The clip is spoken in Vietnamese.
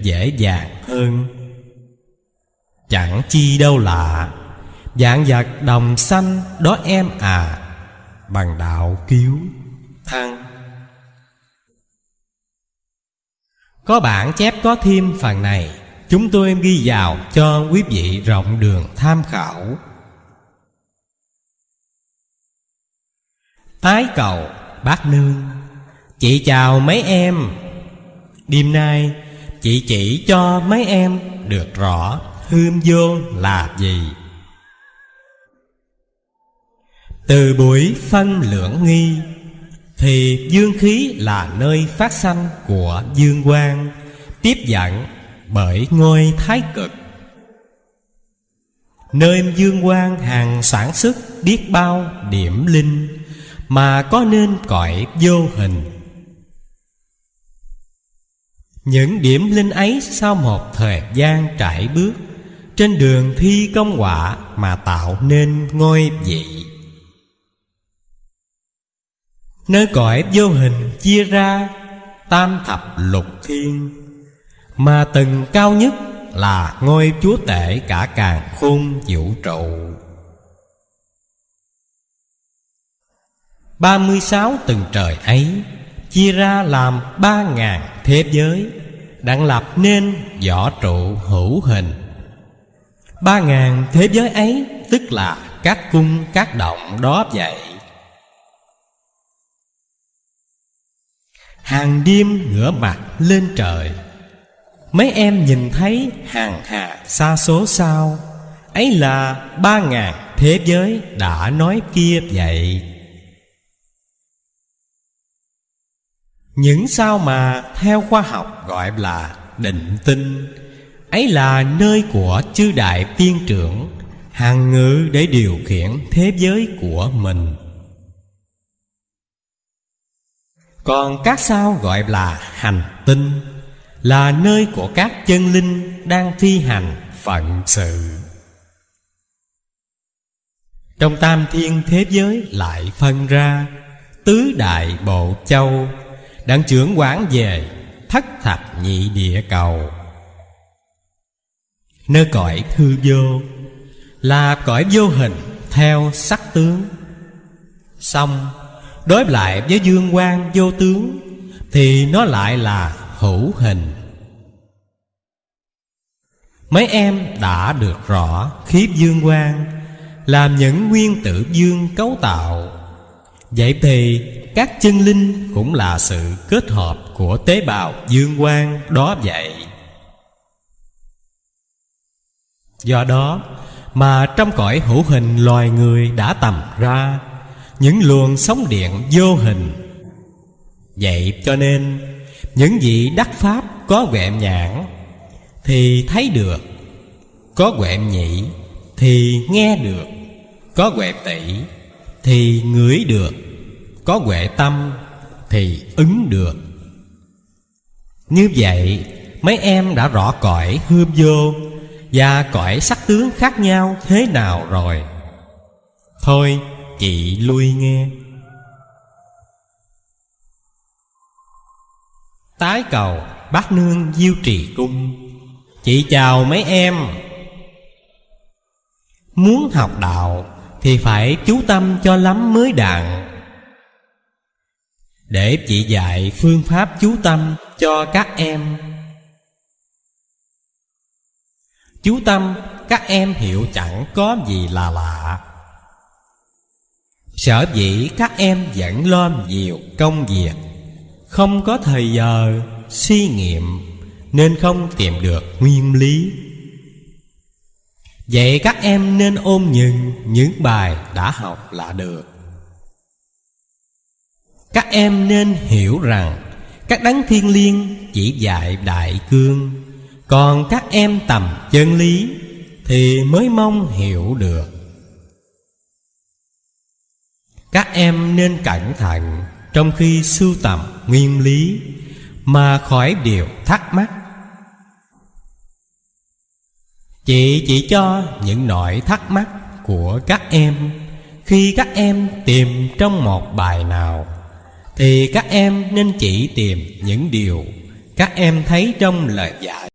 dễ dàng hơn. Chẳng chi đâu lạ Dạng vật đồng xanh đó em à Bằng đạo cứu thăng. Có bản chép có thêm phần này, Chúng tôi ghi vào cho quý vị rộng đường tham khảo. Tái cầu, bác nương, Chị chào mấy em. Đêm nay chị chỉ cho mấy em được rõ hương vô là gì. Từ buổi phân lượng nghi, Thì dương khí là nơi phát sanh của dương quang, Tiếp dẫn bởi ngôi thái cực. Nơi dương quang hàng sản xuất biết bao điểm linh, Mà có nên cõi vô hình những điểm linh ấy sau một thời gian trải bước, Trên đường thi công quả mà tạo nên ngôi vị. Nơi cõi vô hình chia ra, Tam thập lục thiên, Mà từng cao nhất là ngôi chúa tể cả càng khôn vũ trụ. Ba mươi sáu từng trời ấy Chia ra làm ba ngàn thế giới, Đặng lập nên võ trụ hữu hình. Ba ngàn thế giới ấy, Tức là các cung, các động đó vậy. Hàng đêm ngửa mặt lên trời, Mấy em nhìn thấy hàng hà xa số sao. Ấy là ba ngàn thế giới đã nói kia vậy. Những sao mà theo khoa học gọi là định tinh, Ấy là nơi của chư đại tiên trưởng, Hàng ngữ để điều khiển thế giới của mình. Còn các sao gọi là hành tinh Là nơi của các chân linh đang thi hành phận sự. Trong tam thiên thế giới lại phân ra Tứ đại bộ châu Đặng trưởng quán về, Thất thập nhị địa cầu. Nơi cõi thư vô, Là cõi vô hình theo sắc tướng. Xong, Đối lại với dương quan vô tướng, Thì nó lại là hữu hình. Mấy em đã được rõ khiếp dương quan Làm những nguyên tử dương cấu tạo. Vậy thì các chân linh cũng là sự kết hợp của tế bào dương quang, đó vậy. Do đó mà trong cõi hữu hình loài người đã tầm ra, những luồng sóng điện vô hình. Vậy cho nên, những vị đắc pháp có quẹm nhãn thì thấy được, có quẹm nhĩ thì nghe được, có quẹm tỷ thì ngửi được có huệ tâm thì ứng được. Như vậy, mấy em đã rõ cõi hư vô và cõi sắc tướng khác nhau thế nào rồi? Thôi, chị lui nghe. Tái cầu bác nương diêu trì cung. Chị chào mấy em. Muốn học đạo thì phải chú tâm cho lắm mới đặng để chị dạy phương pháp chú tâm cho các em. Chú tâm, các em hiểu chẳng có gì là lạ. Sở dĩ các em vẫn lo nhiều công việc, không có thời giờ, suy nghiệm, nên không tìm được nguyên lý. Vậy các em nên ôm nhừng những bài đã học là được các em nên hiểu rằng Các đấng thiên liêng chỉ dạy đại cương. Còn các em tầm chân lý Thì mới mong hiểu được. Các em nên cẩn thận Trong khi sưu tầm nguyên lý Mà khỏi điều thắc mắc. Chị chỉ cho những nỗi thắc mắc của các em Khi các em tìm trong một bài nào thì các em nên chỉ tìm những điều Các em thấy trong lời dạy.